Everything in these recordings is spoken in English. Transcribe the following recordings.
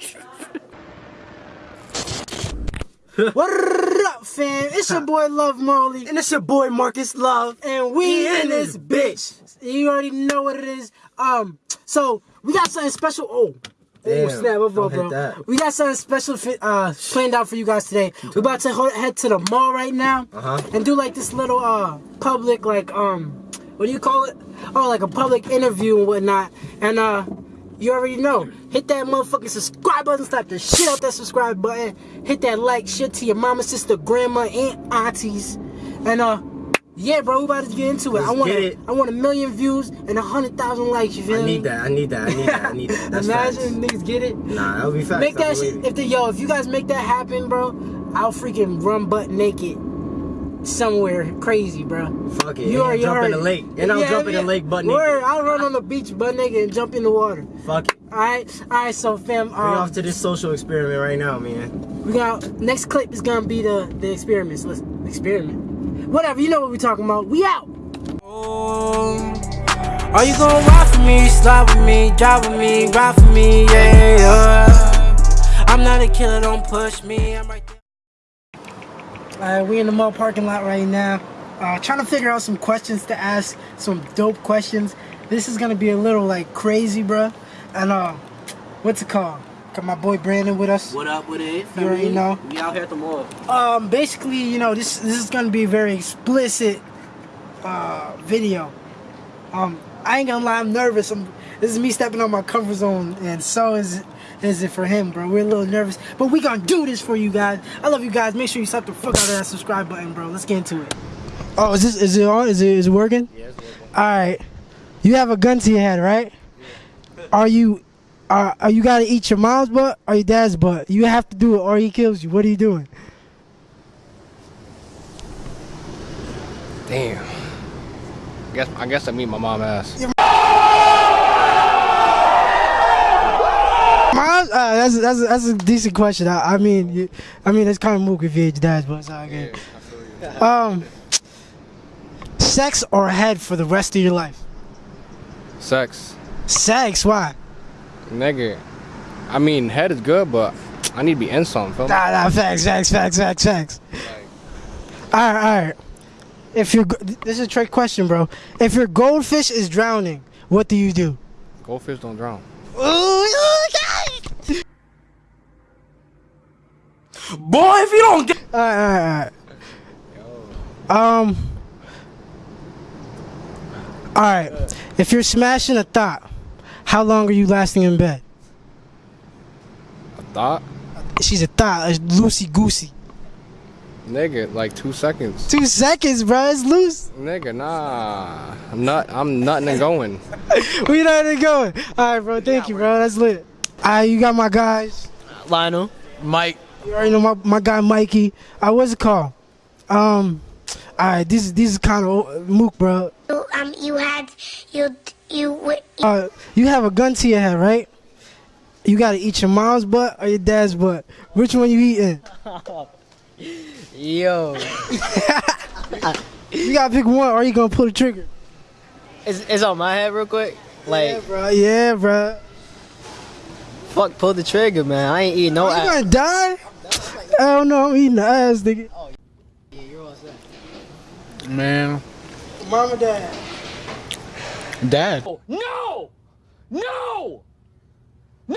what up, fam? It's your boy Love Marley. And it's your boy Marcus Love. And we in this bitch. You already know what it is. Um, so we got something special. Oh. Damn, oh snap, don't bro? We got something special uh, planned out for you guys today. We're about to head to the mall right now Uh-huh. and do like this little uh public like um what do you call it? Oh, like a public interview and whatnot. And uh, you already know. Hit that motherfucking subscribe button. Slap the shit out that subscribe button. Hit that like shit to your mama, sister, grandma, aunt, aunties. And uh, yeah, bro, we about to get into it. Let's want get it. I want a million views and a hundred thousand likes. You feel I me? need that. I need that. I need that. I need that. That's Imagine facts. niggas get it. Nah, that would be facts. Make that shit. If the yo, if you guys make that happen, bro, I'll freaking run butt naked somewhere crazy, bro. Fuck it. You and already jump in the lake. And I'll Yeah, jump in yeah. the lake butt Word. I'll run on the beach butt naked and jump in the water. Fuck it. All right, all right. So, fam, We um, off to this social experiment right now, man. we got next clip is gonna be the the experiments. Let's experiment. Whatever, you know what we're talking about. We out. Are you gonna ride for me, slide with me, drive with me, ride for me, yeah, yeah. I'm not a killer, don't push me. I'm right there. Alright, we in the mall parking lot right now. Uh, trying to figure out some questions to ask, some dope questions. This is gonna be a little like crazy, bruh. And uh, what's it called? Got my boy Brandon with us. What up with it? You already know. We out here at the mall. Um, basically, you know, this this is gonna be a very explicit uh, video. Um, I ain't gonna lie, I'm nervous. I'm, this is me stepping on my comfort zone, and so is is it for him, bro. We're a little nervous, but we gonna do this for you guys. I love you guys. Make sure you slap the fuck out of that subscribe button, bro. Let's get into it. Oh, is this is it on? Is it is it working? Yeah, it's working. All right. You have a gun to your head, right? Yeah. Are you are, are you gotta eat your mom's butt or your dad's butt? You have to do it or he kills you. What are you doing? Damn. I guess I guess I meet my mom ass. Mom, uh, that's that's that's a decent question. I, I mean, you, I mean, it's kind of mook if you ate your dad's, but it's all good. Um, sex or head for the rest of your life? Sex. Sex? Why? Nigga. I mean head is good, but I need to be in something. Nah, nah, facts, facts, facts, facts, facts. All right, all right. If you're, this is a trick question, bro. If your goldfish is drowning, what do you do? Goldfish don't drown. Ooh, Boy, if you don't get All right, all right, all right. Um. All right. If you're smashing a thought, how long are you lasting in bed? A thought? She's a thought, it's loosey goosey. Nigga, like two seconds. Two seconds, bro. It's loose. Nigga, nah. I'm not I'm nutting and going. We know where to going. All right, bro. Thank you, bro. That's lit. All right, you got my guys. Lionel, Mike. You already know my, my guy Mikey. Uh, what's it called? Um. All right, this is this is kind of mook, bro. You, um, you had you you w- Uh, you have a gun to your head, right? You gotta eat your mom's butt or your dad's butt. Which one you eating? Yo, You gotta pick one, or you gonna pull the trigger. it's, it's on my head real quick. Like, yeah, bro. Yeah, bro. fuck, pull the trigger, man. I ain't eating no Are you ass. gonna die? I don't know. I'm eating the ass, nigga. Oh, Yeah, you're all set. Man. Mom and dad? Dad. No! No! No!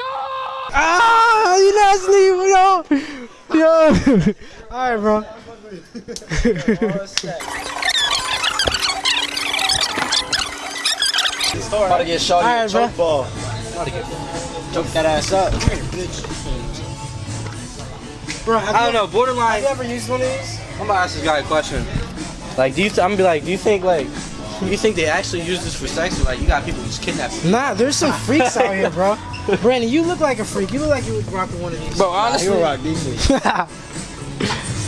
Ah, you nasty, yo. Yo. All right, bro. About to get shot All right, bro. ball. Choke that ass up. Bro, I don't know, borderline. have borderline. you ever used one of these? I'm gonna ask this guy a question. Like, do you? Th- I'm gonna be like, do you think like, do you think they actually use this for sex, or like you got people just kidnapping? Nah, there's some freaks out here, bro. Brandon, you look like a freak. You look like you would rock one of these. Bro, honestly,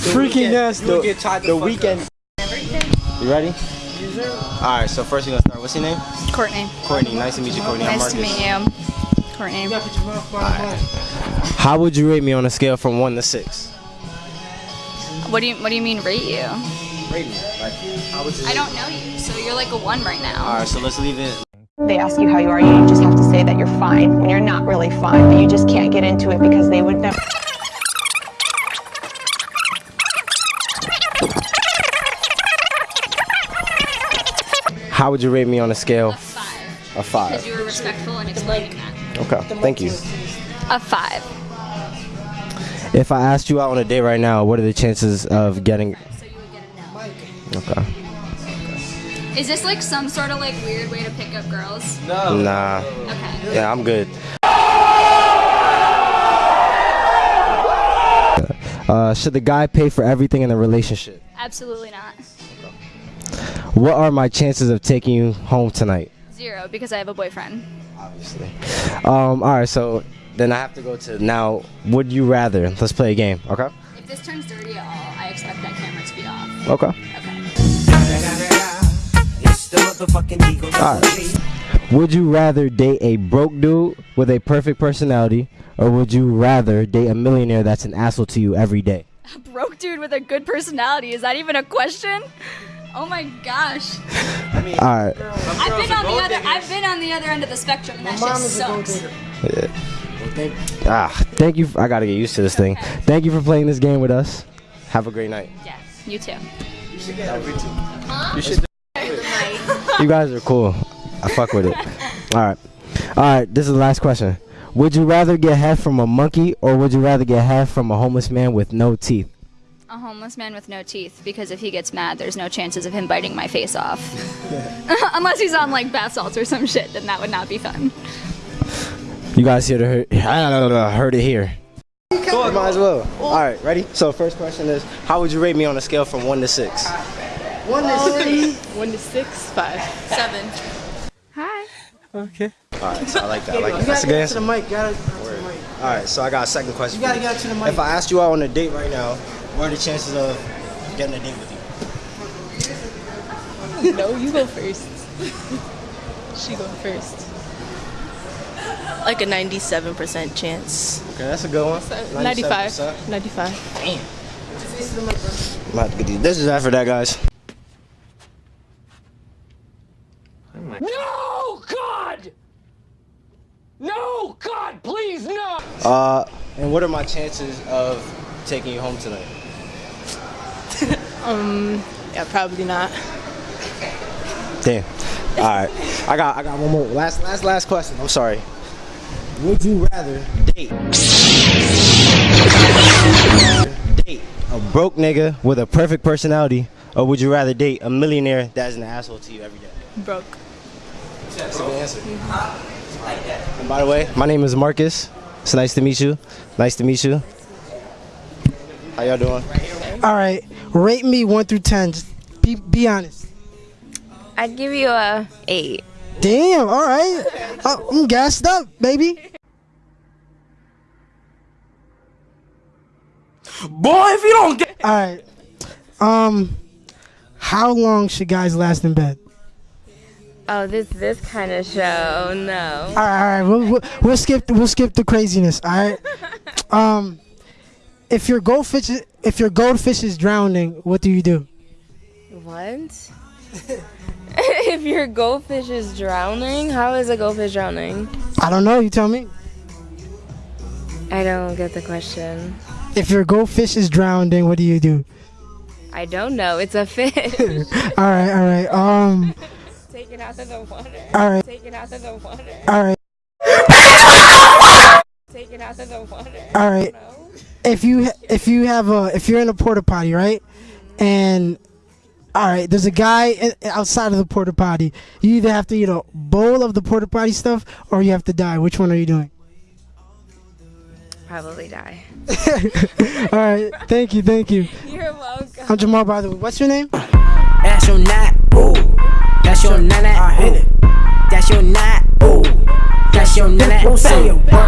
Freaking nasty. You'll get tied the, the fuck weekend. You ready? All right. So first, you're gonna start. What's your name? Courtney. Courtney. Nice to meet you, Courtney. I'm Nice to meet you. Courtney. You gotta put your mouth by the. How would you rate me on a scale from one to six? What do you What do you mean rate you? Rate me. Like, how would you? I don't know you, so you're like a one right now. All right. So let's leave it. They ask you how you are, you just have to say that you're fine when you're not really fine, but you just can't get into it because they would never. How would you rate me on a scale? Five. A five. Because you were respectful in explaining that. Okay, thank you. A five. If I asked you out on a date right now, what are the chances of getting? So you would get a no. Okay. Is this like some sort of like weird way to pick up girls? Nah. Okay. Yeah, I'm good. Uh, should the guy pay for everything in the relationship? Absolutely not. What are my chances of taking you home tonight? Zero because I have a boyfriend. Obviously. Um, all right, so then I have to go to now. Would you rather? Let's play a game. Okay. If this turns dirty at all, I expect that camera to be off. Okay. Okay. All right. Would you rather date a broke dude with a perfect personality, or would you rather date a millionaire that's an asshole to you every day? A broke dude with a good personality. Is that even a question? Oh my gosh. All right. I've been on the other I've been on the other end of the spectrum and that shit sucks. Ah, thank you. I gotta get used to this thing. Thank you for playing this game with us. Have a great night. Yeah, you too. You guys are cool. I fuck with it. All right. All right. This is the last question. Would you rather get head from a monkey or would you rather get head from a homeless man with no teeth? A homeless man with no teeth because if he gets mad, there's no chances of him biting my face off. Unless he's on like bath salts or some shit, then that would not be fun. You guys here to heard, heard it here. Cool. Might as well. All right, ready? So first question is, how would you rate me on a scale from one to six? One to six. One to six, five. Seven. Hi. Okay. All right, so I like that. I like You that. That's gotta a good get to the answer. mic. Gotta get to the mic. All right, so I got a second question. You gotta get to the mic. If I asked you out on a date right now, what are the chances of getting a date with you? No, you go first. she go first. Like a 97% chance. Okay, that's a good one. 95. 97%. 95. I'm gonna to get these. This is after that, guys. No, God! No, God, please, no! Uh, and what are my chances of taking you home tonight? Um, yeah, probably not. Damn. All right, I got I got one more. Last last last question. I'm sorry. Would you rather date date a broke nigga with a perfect personality, or would you rather date a millionaire that's an asshole to you every day? Broke. That's a good answer. And by the way, my name is Marcus. It's nice to meet you. Nice to meet you. How y'all doing? All right. Rate me one through ten. Just be be honest. I'd give you a 8. Damn. All right. Uh, I'm gassed up, baby. Boy, if you don't get. All right. Um, how long should guys last in bed? Oh, this this kind of show. No. All right, all right. We'll, we'll, we'll skip we'll skip the craziness. All right. Um, if your goldfish if your goldfish is drowning, what do you do? What? if your goldfish is drowning, how is a goldfish drowning? I don't know. You tell me. I don't get the question. If your goldfish is drowning, what do you do? I don't know. It's a fish. All right, all right. Um, Take it out of the water. all right, Take it out of the water. all right, Take it out of the water. all right. If you if you have a if you're in a porta potty, right, mm-hmm. and all right, there's a guy outside of the porta potty. You either have to eat a bowl of the porta potty stuff, or you have to die. Which one are you doing? Probably die. all right. Thank you. Thank you. You're welcome. I'm Jamal. By the way, what's your name? That's your knot, ooh. That's your nana, ooh. That's your knot, ooh. That's your nana, ooh.